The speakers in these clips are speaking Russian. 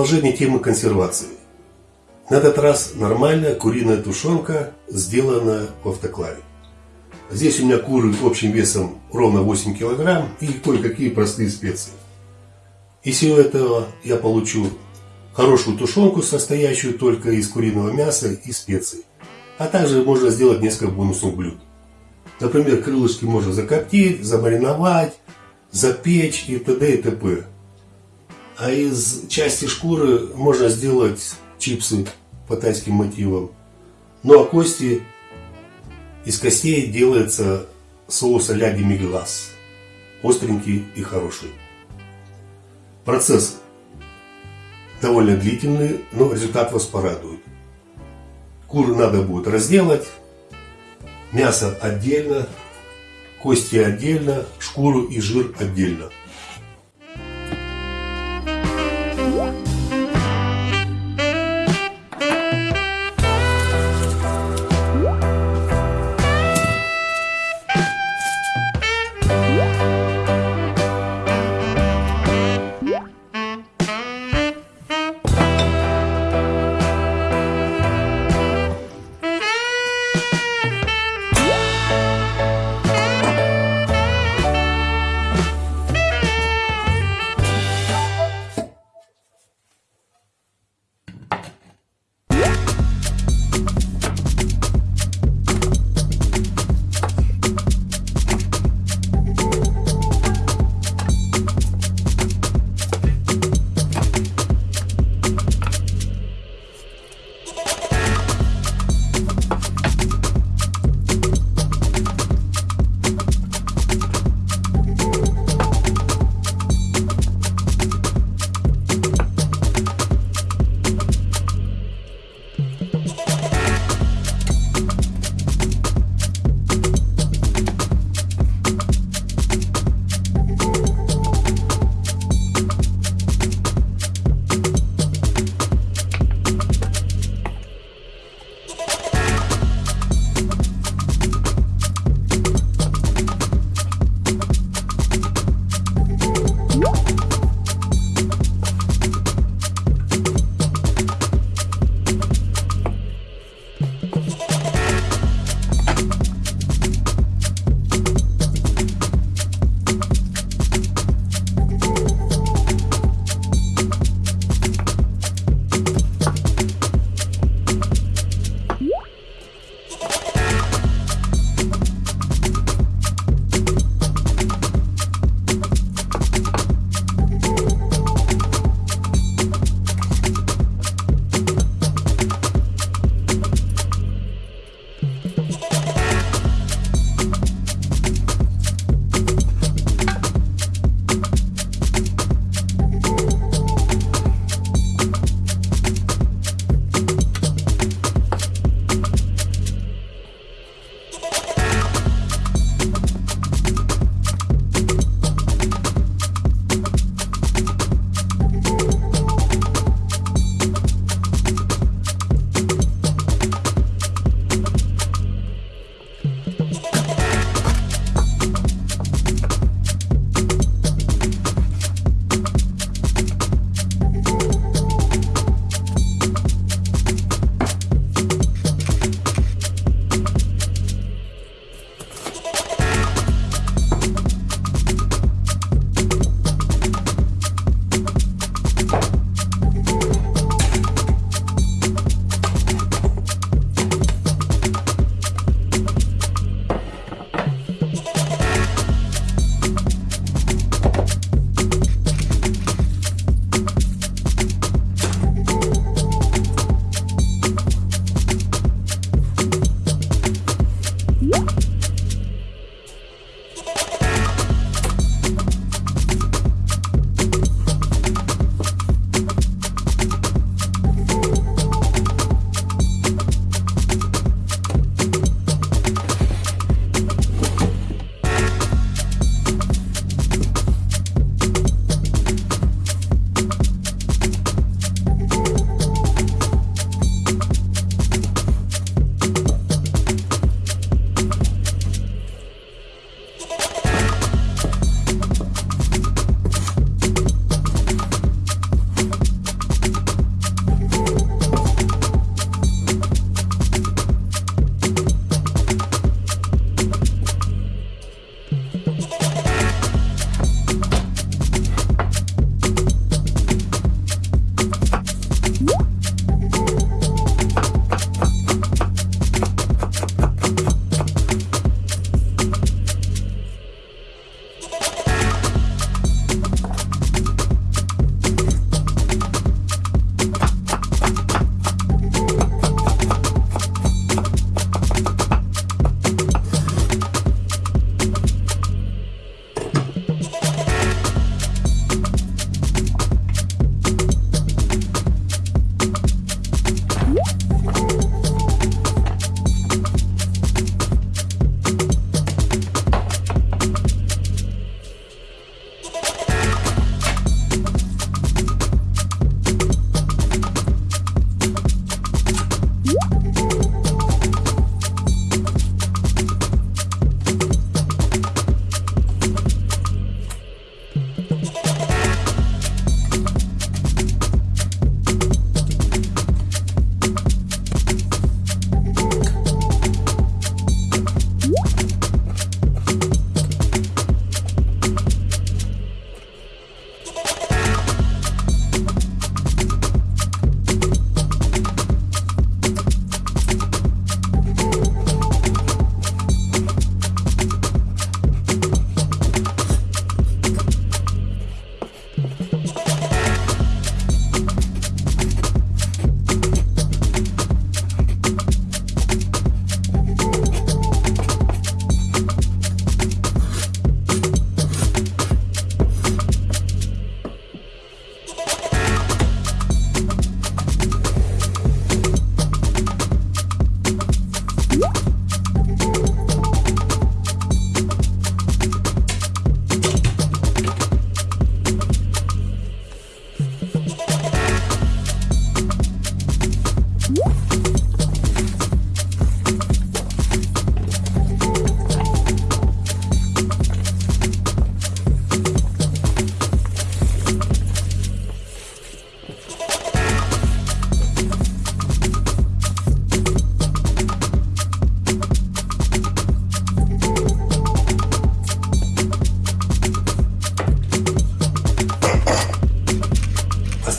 Продолжение темы консервации. На этот раз нормальная куриная тушенка, сделанная в автоклаве. Здесь у меня куры общим весом ровно 8 килограмм и кое-какие простые специи. Из всего этого я получу хорошую тушенку, состоящую только из куриного мяса и специй. А также можно сделать несколько бонусных блюд. Например, крылышки можно закоптить, замариновать, запечь и т.д. и т.п. А из части шкуры можно сделать чипсы по тайским мотивам. Ну а кости, из костей делается соус а-ля демиглаз. Остренький и хороший. Процесс довольно длительный, но результат вас порадует. Куры надо будет разделать, мясо отдельно, кости отдельно, шкуру и жир отдельно.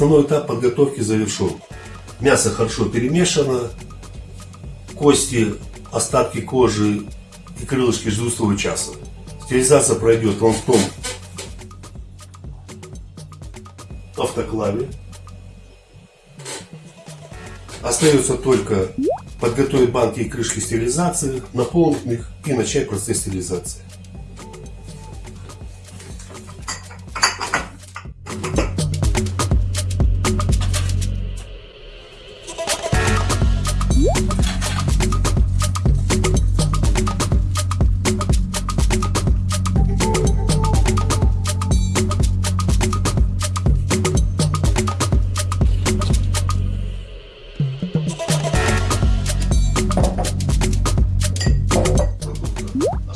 Основной этап подготовки завершен. Мясо хорошо перемешано, кости, остатки кожи и крылышки ждут своего часа. Стерилизация пройдет в том автоклаве. Остается только подготовить банки и крышки стерилизации, наполнить их и начать процесс стерилизации.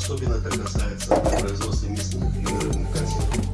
Особенно это касается производства местных и рыбных консервов.